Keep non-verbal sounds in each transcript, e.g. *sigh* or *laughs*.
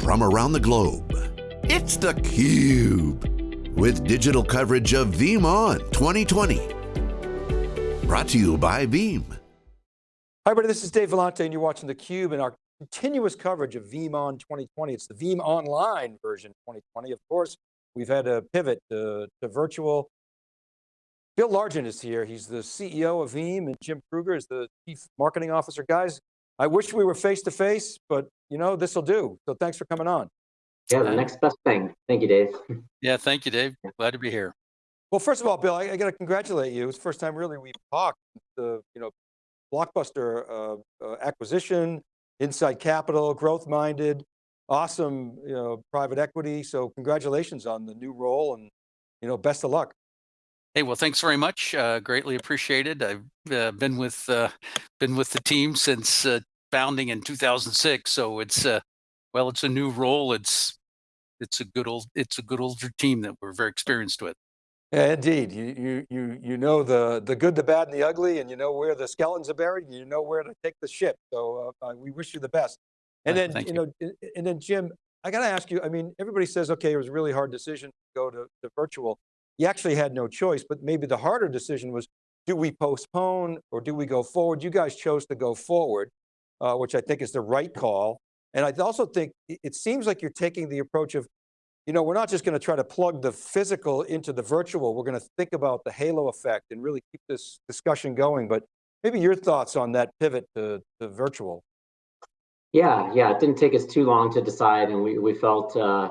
from around the globe. It's theCUBE, with digital coverage of VeeamON 2020. Brought to you by Veeam. Hi everybody, this is Dave Vellante and you're watching theCUBE and our continuous coverage of VeeamON 2020. It's the Veeam Online version 2020. Of course, we've had a pivot to, to virtual. Bill Largent is here. He's the CEO of Veeam and Jim Kruger is the Chief Marketing Officer. Guys, I wish we were face to face, but you know, this will do. So thanks for coming on. Yeah, the next best thing. Thank you, Dave. *laughs* Yeah, thank you, Dave. Glad to be here. Well, first of all, Bill, I, I got to congratulate you. It's the first time really we've talked. The you know, blockbuster uh, uh, acquisition, Insight Capital, growth minded, awesome you know, private equity. So congratulations on the new role and you know, best of luck. Hey, well, thanks very much. Uh, greatly appreciated. I've uh, been with uh, been with the team since uh, founding in 2006. So it's uh, well, it's a new role. It's it's a good old it's a good older team that we're very experienced with. Yeah, indeed. You you you you know the the good, the bad, and the ugly, and you know where the skeletons are buried. And you know where to take the ship. So uh, we wish you the best. And then you, you know, and then Jim, I got to ask you. I mean, everybody says, okay, it was a really hard decision to go to, to virtual you actually had no choice, but maybe the harder decision was, do we postpone or do we go forward? You guys chose to go forward, uh, which I think is the right call. And I also think it seems like you're taking the approach of, you know, we're not just going to try to plug the physical into the virtual. We're going to think about the halo effect and really keep this discussion going. But maybe your thoughts on that pivot to, to virtual. Yeah, yeah, it didn't take us too long to decide and we, we felt uh,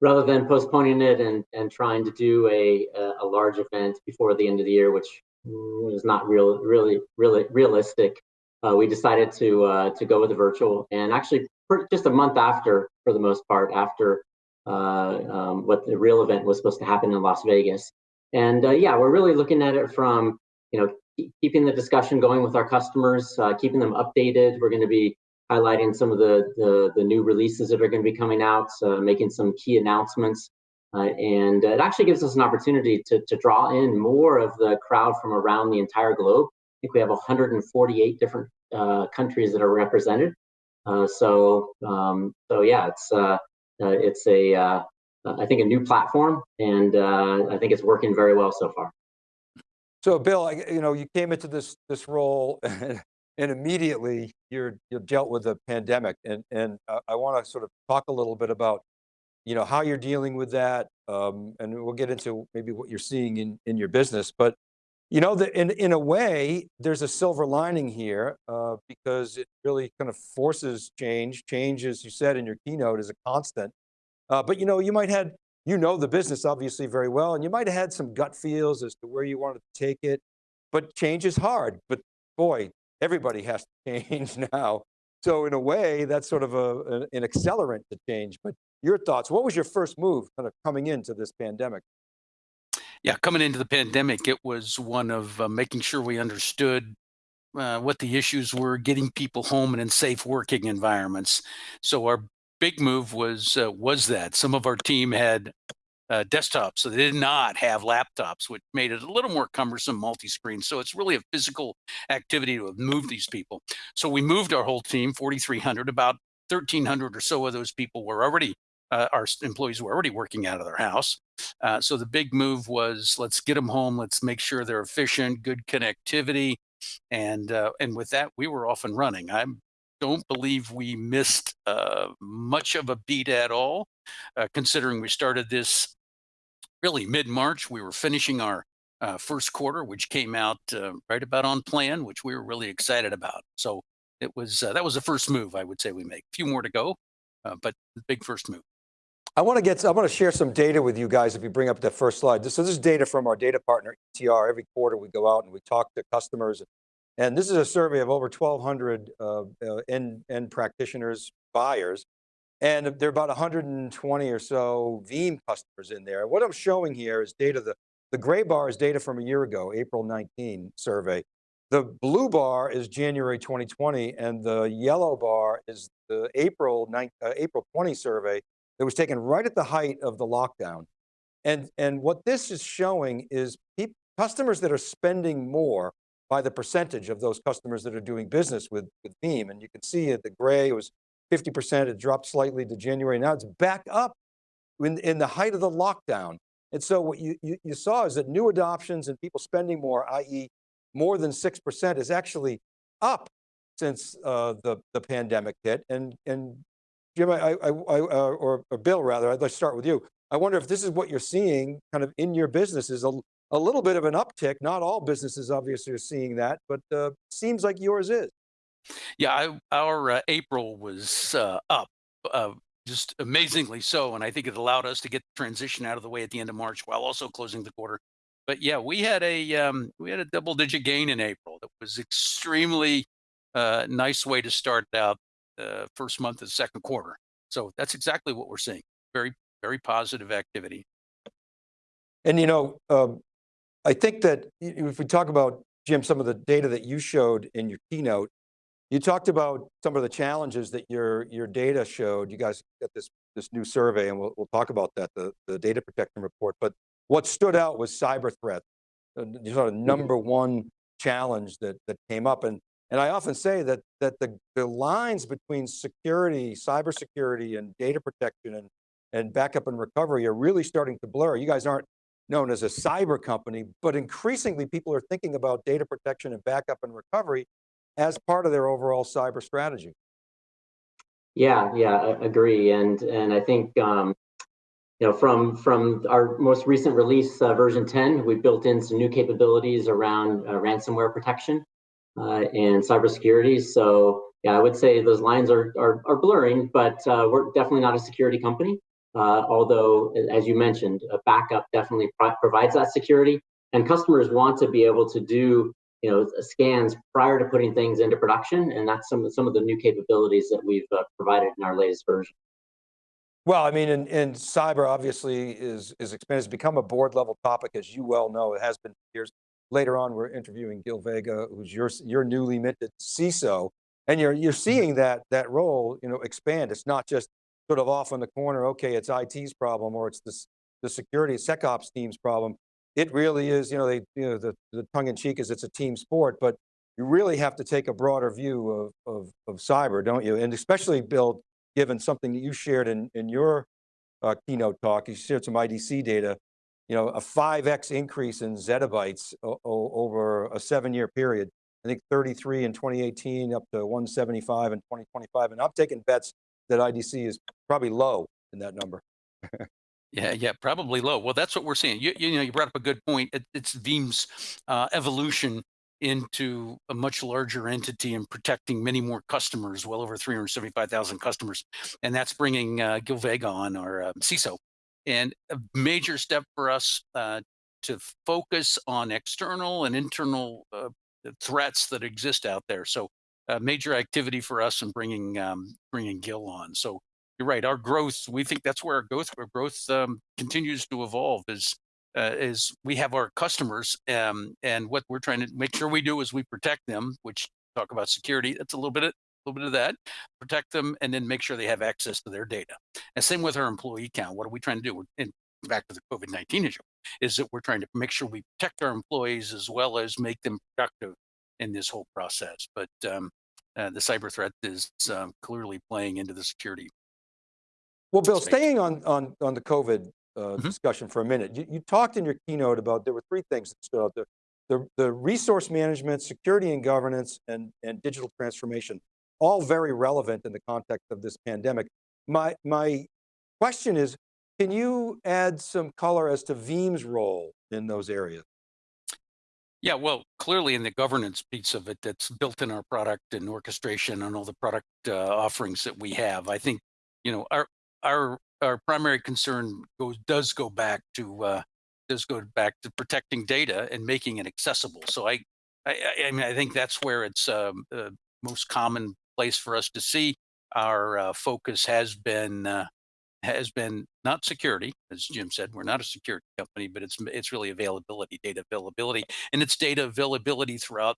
rather than postponing it and, and trying to do a, a large event before the end of the year, which was not real, really, really realistic, uh, we decided to uh, to go with the virtual. And actually, just a month after, for the most part, after uh, um, what the real event was supposed to happen in Las Vegas. And uh, yeah, we're really looking at it from you know keeping the discussion going with our customers, uh, keeping them updated. We're going to be highlighting some of the, the, the new releases that are going to be coming out, making some key announcements. Uh, and it actually gives us an opportunity to, to draw in more of the crowd from around the entire globe. I think we have 148 different uh, countries that are represented. Uh, so, um, so yeah, it's uh, uh, it's a I think a new platform, and I think it's working very well so far. So, Bill, you know, you came into this this role *laughs* and immediately you're you're dealt with the pandemic and and uh, I want to sort of talk a little bit about you know how you're dealing with that um, and we'll get into maybe what you're seeing in in your business but you know that in in a way there's a silver lining here uh, because it really kind of forces change change as you said in your keynote is a constant uh, but you know you might had you know the business obviously very well and you might have had some gut feels as to where you wanted to take it but change is hard but boy everybody has to *laughs* change now. So in a way, that's sort of a, an accelerant to change. But your thoughts, what was your first move kind of coming into this pandemic? Yeah, coming into the pandemic, it was one of uh, making sure we understood uh, what the issues were, getting people home and in safe working environments. So our big move was uh, was that some of our team had uh, desktops. So they did not have laptops, which made it a little more cumbersome multi-screen. So it's really a physical activity to move these people. So we moved our whole team, 4,300, about 1,300 or so of those people were already, uh, our employees were already working out of their house. Uh, so the big move was let's get them home. Let's make sure they're efficient, good connectivity. And, uh, and with that, we were off and running. I don't believe we missed uh, much of a beat at all, uh, considering we started this really mid-March. We were finishing our uh, first quarter, which came out right about on plan, which we were really excited about. So it was that was the first move I would say we make. A few more to go, but the big first move. I want to get, I want to share some data with you guys if you bring up that first slide. This, so this is data from our data partner, ETR. Every quarter we go out and we talk to customers. And this is a survey of over 1,200 uh, uh, end, end practitioners, buyers. And there are about 120 or so Veeam customers in there. What I'm showing here is data, the, the gray bar is data from a year ago, April 19 survey. The blue bar is January 2020 and the yellow bar is the April, 9, uh, April 20 survey that was taken right at the height of the lockdown. And, and what this is showing is customers that are spending more by the percentage of those customers that are doing business with, with Veeam. And you can see at the gray, it was 50%, it dropped slightly to January. Now it's back up in, in the height of the lockdown. And so what you, you, you saw is that new adoptions and people spending more, i.e. more than 6% is actually up since uh, the, the pandemic hit. And, and Jim, I, I, I, uh, or, or Bill rather, I'd like to start with you. I wonder if this is what you're seeing kind of in your business is a, a little bit of an uptick. Not all businesses obviously are seeing that, but uh, seems like yours is. Yeah, I, our uh, April was uh, up, uh, just amazingly so, and I think it allowed us to get the transition out of the way at the end of March while also closing the quarter. But yeah, we had a um, we had a double digit gain in April. That was extremely uh, nice way to start out the first month of the second quarter. So that's exactly what we're seeing. Very very positive activity. And you know, um, I think that if we talk about Jim, some of the data that you showed in your keynote, you talked about some of the challenges that your, your data showed. You guys got this, this new survey and we'll, we'll talk about that, the, the data protection report. But what stood out was cyber threats, uh, sort of number one challenge that, that came up. And, and I often say that, that the, the lines between security, cybersecurity and data protection and, and backup and recovery are really starting to blur. You guys aren't known as a cyber company, but increasingly people are thinking about data protection and backup and recovery as part of their overall cyber strategy. Yeah, yeah, I agree. And and I think um, you know from from our most recent release, uh, version 10, we built in some new capabilities around uh, ransomware protection uh, and cybersecurity. So yeah, I would say those lines are are, are blurring, but uh, we're definitely not a security company. Uh, although, as you mentioned, a backup definitely pro provides that security, and customers want to be able to do you know, scans prior to putting things into production. And that's some, some of the new capabilities that we've uh, provided in our latest version. Well, I mean, and, and cyber obviously is, is expanded, it's become a board level topic, as you well know, it has been years. Later on, we're interviewing Gil Vega, who's your, your newly minted CISO, and you're, you're seeing that, that role, you know, expand. It's not just sort of off in the corner, okay, it's IT's problem, or it's the, the security SecOps team's problem it really is, you know, they, you know, the, the tongue in cheek is it's a team sport, but you really have to take a broader view of, of, of cyber, don't you? And especially Bill, given something that you shared in, in your uh, keynote talk, you shared some IDC data, you know, a 5X increase in zettabytes over a seven year period. I think 33 in 2018 up to 175 in 2025. And I'm taking bets that IDC is probably low in that number. Yeah, yeah, probably low. Well, that's what we're seeing. You, you know, you brought up a good point. It, it's Veeam's uh, evolution into a much larger entity and protecting many more customers, well over 375,000 customers. And that's bringing uh, Gil Vega on, our uh, CISO. And a major step for us uh, to focus on external and internal uh, threats that exist out there. So a major activity for us in bringing um, bringing Gil on. So you're right. Our growth, we think that's where our growth, our growth um, continues to evolve. Is uh, is we have our customers, um, and what we're trying to make sure we do is we protect them. Which talk about security. That's a little bit little bit of that. Protect them, and then make sure they have access to their data. And same with our employee count. What are we trying to do? And back to the COVID nineteen issue, is that we're trying to make sure we protect our employees as well as make them productive in this whole process. But um, uh, the cyber threat is um, clearly playing into the security well, Bill, staying on, on, on the COVID uh, mm -hmm. discussion for a minute, you, you, talked in your keynote about, there were three things that stood out there. The, the resource management, security and governance, and, and digital transformation, all very relevant in the context of this pandemic. My, my question is, can you add some color as to Veeam's role in those areas? Yeah, well, clearly in the governance piece of it that's built in our product and orchestration and all the product uh, offerings that we have, I think, you know, our, our our primary concern goes does go back to uh, does go back to protecting data and making it accessible. So I I, I mean I think that's where it's um, the most common place for us to see our uh, focus has been uh, has been not security, as Jim said, we're not a security company, but it's it's really availability, data availability, and it's data availability throughout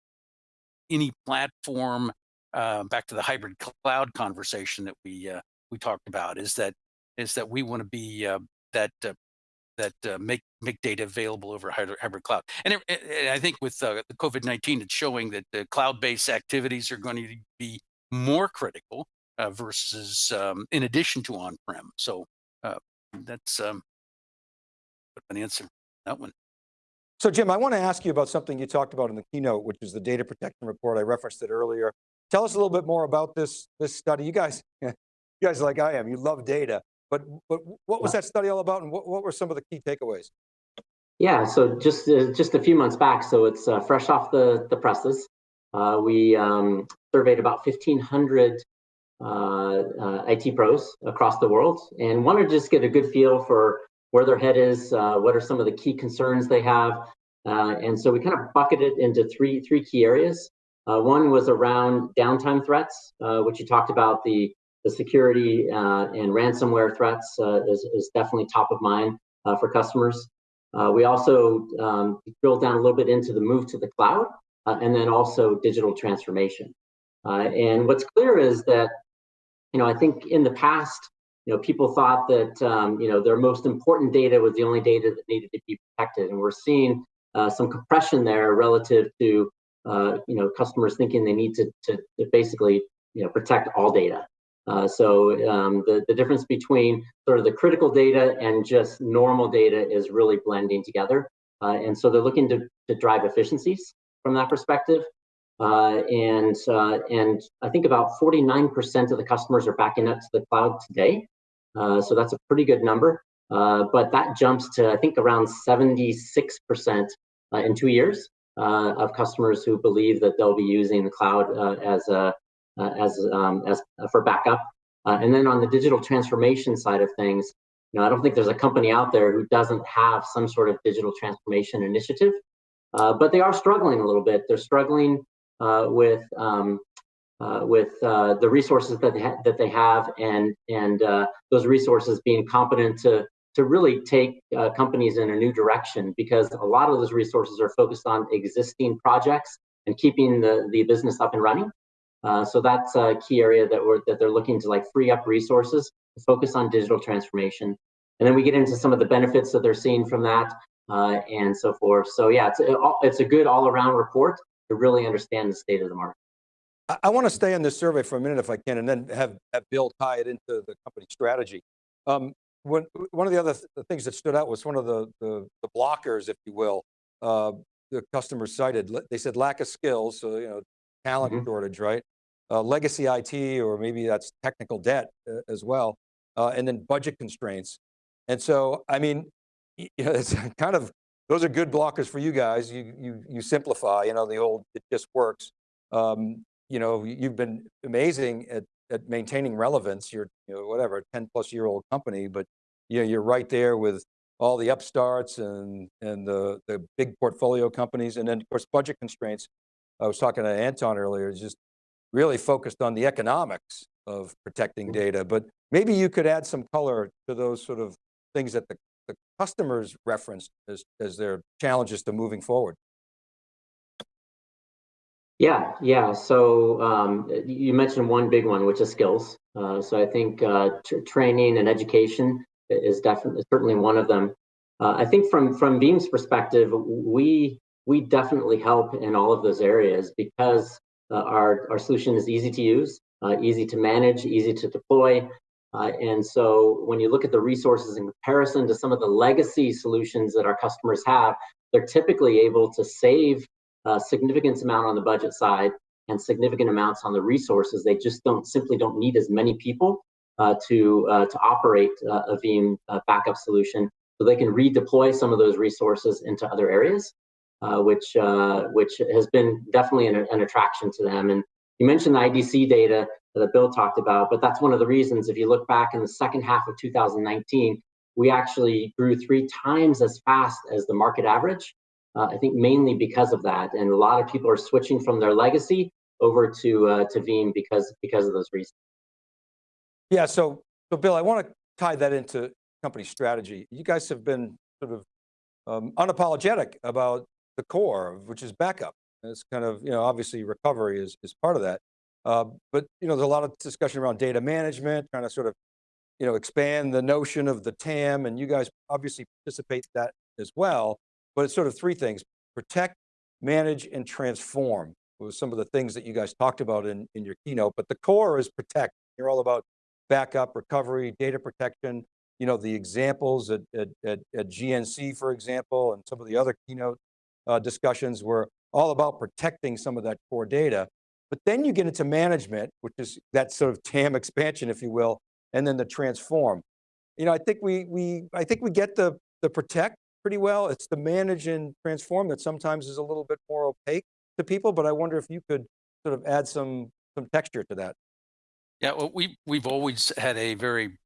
any platform. Uh, back to the hybrid cloud conversation that we uh, we talked about is that is that we want to be uh, that uh, that uh, make make data available over hybrid cloud. And, it, I think with uh, the COVID nineteen, it's showing that the cloud based activities are going to be more critical uh, versus um, in addition to on-prem. So uh, that's um, an answer that one. So Jim, I want to ask you about something you talked about in the keynote, which is the data protection report. I referenced it earlier. Tell us a little bit more about this, this study. You guys, *laughs* you guys like I am, you love data, but, but what was that study all about and what, what were some of the key takeaways? Yeah, so just uh, just a few months back, so it's uh, fresh off the, the presses. Uh, we um, surveyed about 1,500 uh, uh, IT pros across the world and wanted to just get a good feel for where their head is, uh, what are some of the key concerns they have. and so we kind of bucketed it into three, three key areas. one was around downtime threats, which you talked about the, the security and ransomware threats is, is definitely top of mind for customers. Uh, we also um, drilled down a little bit into the move to the cloud uh, and then also digital transformation. Uh, and what's clear is that, you know, I think in the past, you know, people thought that, um, you know, their most important data was the only data that needed to be protected. And we're seeing uh, some compression there relative to, uh, you know, customers thinking they need to, to, to basically, you know, protect all data. Uh, so um, the, the difference between sort of the critical data and just normal data is really blending together. Uh, and so they're looking to, to drive efficiencies from that perspective. Uh, and, uh, and I think about 49% of the customers are backing up to the cloud today. Uh, so that's a pretty good number. Uh, but that jumps to, I think, around 76% in two years of customers who believe that they'll be using the cloud as a uh, as um, as uh, for backup. Uh, and then on the digital transformation side of things, you know, I don't think there's a company out there who doesn't have some sort of digital transformation initiative, but they are struggling a little bit. They're struggling with um, uh, with uh, the resources that they that they have, and and uh, those resources being competent to to really take companies in a new direction. Because a lot of those resources are focused on existing projects and keeping the the business up and running. Uh, so that's a key area that we're that they're looking to like free up resources to focus on digital transformation. And then we get into some of the benefits that they're seeing from that uh, and so forth. So yeah, it's it's a good all around report to really understand the state of the market. I, I want to stay on this survey for a minute if I can, and then have, have Bill tie it into the company strategy. Um, when, one of the other th the things that stood out was one of the, the, the blockers, if you will, uh, the customers cited. They said lack of skills, so you know, talent mm -hmm. shortage, right? Uh, legacy IT, or maybe that's technical debt uh, as well, uh, and then budget constraints. And so, I mean, you *laughs* know, it's kind of, those are good blockers for you guys. You, you, you simplify, you know, the old, it just works. Um, you know, you've been amazing at, at maintaining relevance. You're, you know, whatever, 10 plus year old company, but you know, you're right there with all the upstarts and, and the, the big portfolio companies. And then of course, budget constraints. I was talking to Anton earlier, just really focused on the economics of protecting Mm-hmm. data, but maybe you could add some color to those sort of things that the, the customers referenced as, as their challenges to moving forward. Yeah, yeah. So um, you mentioned one big one, which is skills. Uh, so I think uh, training and education is definitely certainly one of them. Uh, I think from from Veeam's perspective, we we definitely help in all of those areas because uh, our, our solution is easy to use, uh, easy to manage, easy to deploy. Uh, and so when you look at the resources in comparison to some of the legacy solutions that our customers have, they're typically able to save a significant amount on the budget side and significant amounts on the resources. They just don't simply don't need as many people uh, to uh, to operate uh, a Veeam backup solution, so they can redeploy some of those resources into other areas uh, which uh, which has been definitely an, an, attraction to them. And you mentioned the IDC data that Bill talked about, but that's one of the reasons. If you look back in the second half of 2019, we actually grew three times as fast as the market average. Uh, I think mainly because of that, and a lot of people are switching from their legacy over to uh, to Veeam because because of those reasons. Yeah. So, so Bill, I want to tie that into company strategy. You guys have been sort of um, unapologetic about the core, which is backup. it's kind of, you know, obviously recovery is, is part of that. Uh, but, you know, there's a lot of discussion around data management, trying to sort of, you know, expand the notion of the TAM and you guys obviously participate that as well. But it's sort of three things, protect, manage, and transform was some of the things that you guys talked about in, in your keynote, but the core is protect. You're all about backup, recovery, data protection. You know, the examples at, at, at, at GNC, for example, and some of the other keynote uh, discussions were all about protecting some of that core data. But then you get into management, which is that sort of TAM expansion, if you will, and then the transform. You know, I think we, we, I think we get the, the protect pretty well. It's the manage and transform that sometimes is a little bit more opaque to people, but I wonder if you could sort of add some, some texture to that. Yeah, well, we, we've always had a very,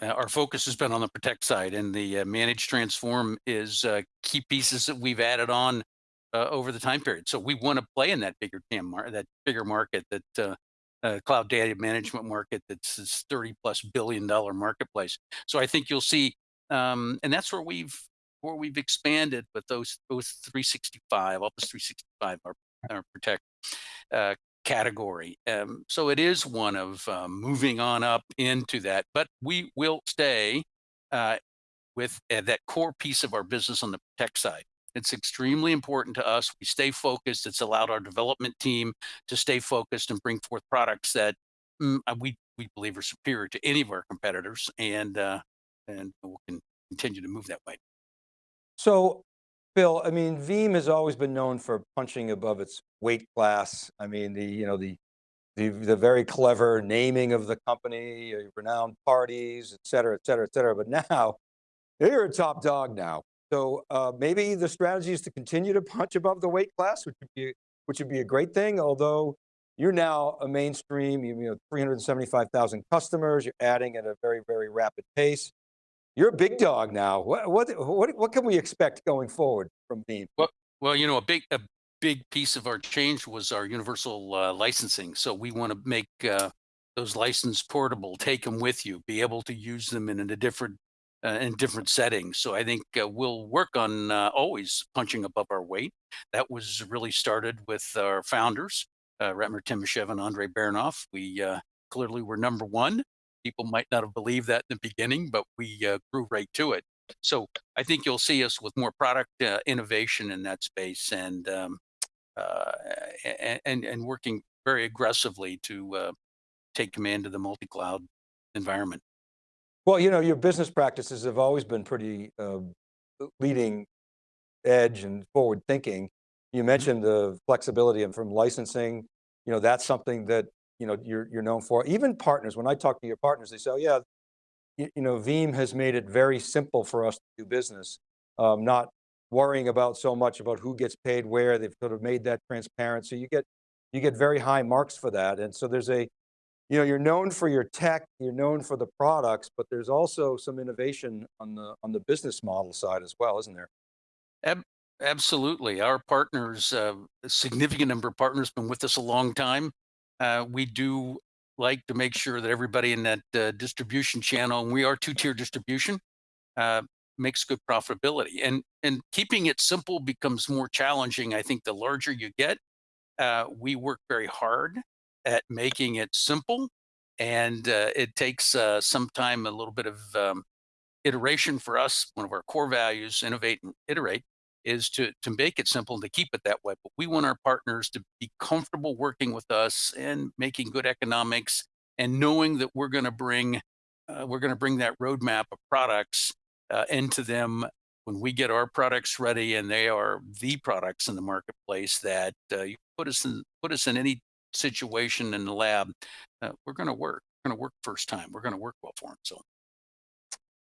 uh, our focus has been on the protect side and the uh, manage transform is uh, key pieces that we've added on uh, over the time period. So we want to play in that bigger TAM, mar- that bigger market, that uh, uh, cloud data management market that's this 30 plus billion dollar marketplace. So I think you'll see, um, and that's where we've where we've expanded with those those 365 Office 365 our, our protect uh, category. Um, so it is one of um, moving on up into that, but we will stay uh, with uh, that core piece of our business on the tech side. It's extremely important to us. We stay focused. It's allowed our development team to stay focused and bring forth products that mm, uh, we we believe are superior to any of our competitors, and uh, and we'll continue to move that way. So, Bill, I mean, Veeam has always been known for punching above its weight class. I mean, the, you know, the, the, the very clever naming of the company, uh, renowned parties, et cetera, et cetera, et cetera. But now, *laughs* you're a top dog now. So uh, maybe the strategy is to continue to punch above the weight class, which would be, which would be a great thing, although you're now a mainstream, you know, 375,000 customers, you're adding at a very, very rapid pace. You're a big dog now. What, what, what, what can we expect going forward from Veeam? Well, well, you know, a big, a big piece of our change was our universal uh, licensing. So we want to make uh, those licenses portable, take them with you, be able to use them in a different uh, in different settings. So I think uh, we'll work on uh, always punching above our weight. That was really started with our founders, uh, Ratmir Timashev and Andrei Baronov. We uh, clearly were number one. People might not have believed that in the beginning, but we uh, grew right to it. So I think you'll see us with more product innovation in that space and, um, and, and working very aggressively to take command of the multi-cloud environment. Well, you know, your business practices have always been pretty uh, leading edge and forward thinking. You Mm-hmm. mentioned the flexibility and from licensing, you know, that's something that, you know, you're, you're known for. Even partners, when I talk to your partners, they say, oh yeah, you, you know, Veeam has made it very simple for us to do business. Um, not worrying about so much about who gets paid where, they've sort of made that transparent. So you get, you get very high marks for that. And so there's a, you know, you're known for your tech, you're known for the products, but there's also some innovation on the on the business model side as well, isn't there? Ab absolutely. Our partners, uh, a significant number of partners, been with us a long time. Uh, we do like to make sure that everybody in that uh, distribution channel, and we are two-tier distribution, uh, makes good profitability. And and keeping it simple becomes more challenging. I think the larger you get, uh, we work very hard at making it simple, and uh, it takes uh, some time, a little bit of um, iteration for us. One of our core values, innovate and iterate, is to to make it simple and to keep it that way. But we want our partners to be comfortable working with us and making good economics, and knowing that we're going to bring uh, we're going to bring that roadmap of products uh, into them when we get our products ready and they are the products in the marketplace that uh, you put us in put us in any situation in the lab, uh, we're going to work. We're going to work first time. We're going to work well for them. So,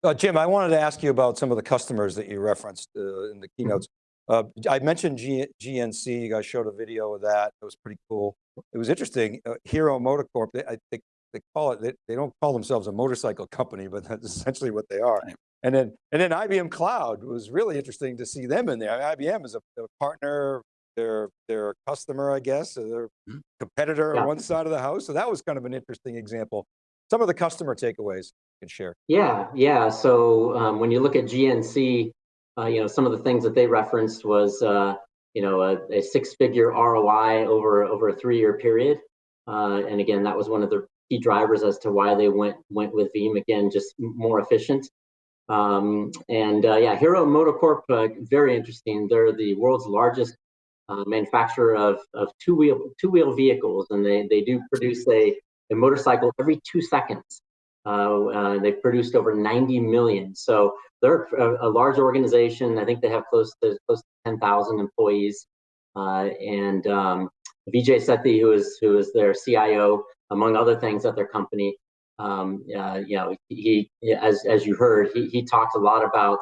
Uh, Jim, I wanted to ask you about some of the customers that you referenced uh, in the keynotes. Uh, I mentioned G GNC, you guys showed a video of that. It was pretty cool. It was interesting. Uh, Hero Motocorp, they, I think they call it, they, they don't call themselves a motorcycle company, but that's *laughs* essentially what they are. Right. And then, and then IBM Cloud was really interesting to see them in there. IBM is a, a partner, they're, they're customer, I guess, or they're Mhm. competitor Yeah. on one side of the house. So that was kind of an interesting example. Some of the customer takeaways you can share. Yeah, yeah. So um, when you look at GNC, uh, you know, some of the things that they referenced was, uh, you know, a, a six-figure ROI over over a three-year period. Uh, and again, that was one of the key drivers as to why they went went with Veeam. Again, just more efficient. Um, and uh, yeah, Hero Motocorp, uh, very interesting. They're the world's largest manufacturer of, of two-wheel two-wheel vehicles, and they they do produce a a motorcycle every two seconds. Uh, uh, they've produced over 90 million. So they're a, a, large organization. I think they have close to close to 10,000 employees. Uh, and um, Vijay Sethi, who is who is their CIO, among other things at their company, um, uh, you know, he, as as you heard, he he talked a lot about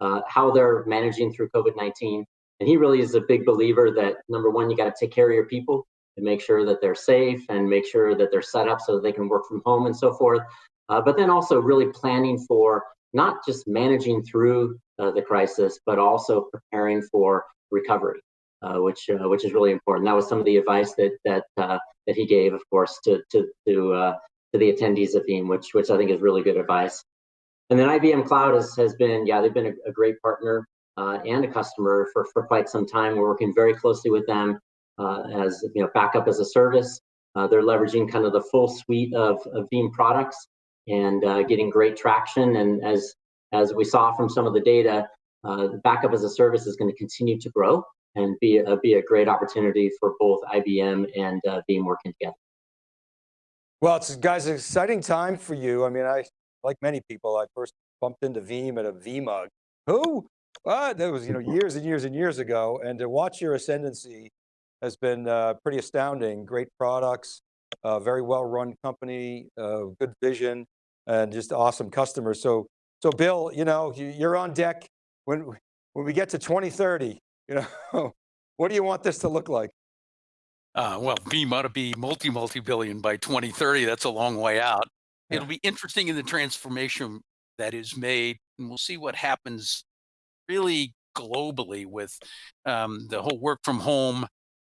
uh, how they're managing through COVID-19, and he really is a big believer that number one, you got to take care of your people and make sure that they're safe and make sure that they're set up so that they can work from home and so forth. Uh, but then also really planning for not just managing through uh, the crisis, but also preparing for recovery, uh, which uh, which is really important. That was some of the advice that that uh, that he gave, of course, to to to uh, to the attendees of Veeam, which which I think is really good advice. And then IBM Cloud has, has been, yeah, they've been a, a great partner and a customer for, for quite some time. We're working very closely with them as you know, backup as a service. they're leveraging kind of the full suite of, of Veeam products and uh, getting great traction. And as as we saw from some of the data, uh, the backup as a service is going to continue to grow and be a, be a great opportunity for both IBM and uh, Veeam working together. Well, it's guys, exciting time for you. I mean, I like many people, I first bumped into Veeam at a VMUG. Who? What? That was you know years and years and years ago. And to watch your ascendancy has been uh, pretty astounding. Great products, uh, very well run company, uh, good vision and just awesome customers. So, so Bill, you know, you're on deck when, when we get to 2030, you know, *laughs* what do you want this to look like? Uh, well, Veeam ought to be multi, multi-billion by 2030. That's a long way out. Yeah. It'll be interesting in the transformation that is made, and we'll see what happens really globally with um, the whole work from home,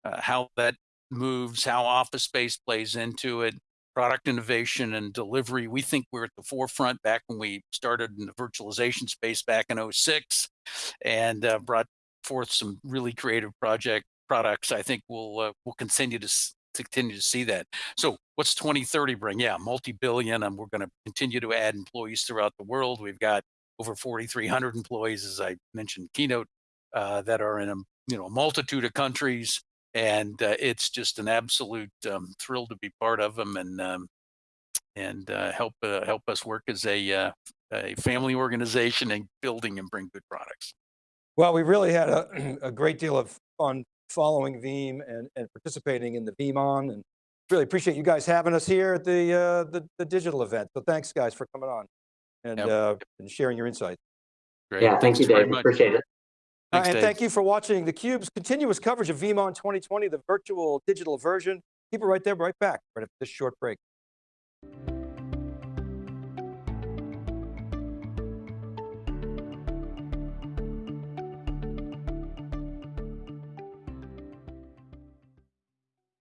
uh, how that moves, how office space plays into it, product innovation and delivery. We think we're at the forefront back when we started in the virtualization space back in 06 and uh, brought forth some really creative project products. I think we'll uh, we'll continue to, to continue to see that. So what's 2030 bring? Yeah, multi-billion and we're going to continue to add employees throughout the world. We've got over 4,300 employees, as I mentioned keynote, uh, that are in a you know multitude of countries and uh, it's just an absolute um, thrill to be part of them and um, and uh, help uh, help us work as a uh, a family organization and building and bring good products. Well, we really had a, *clears throat* a great deal of fun following Veeam and, and participating in the VeeamON and really appreciate you guys having us here at the uh, the, the, digital event. So thanks guys for coming on and, yep. Uh, and sharing your insights. Great. Yeah, thank you, Dave. Appreciate it. Thanks, and Dave. thank you for watching theCUBE's continuous coverage of VeeamON 2020, the virtual digital version. Keep it right there, right back, right after this short break.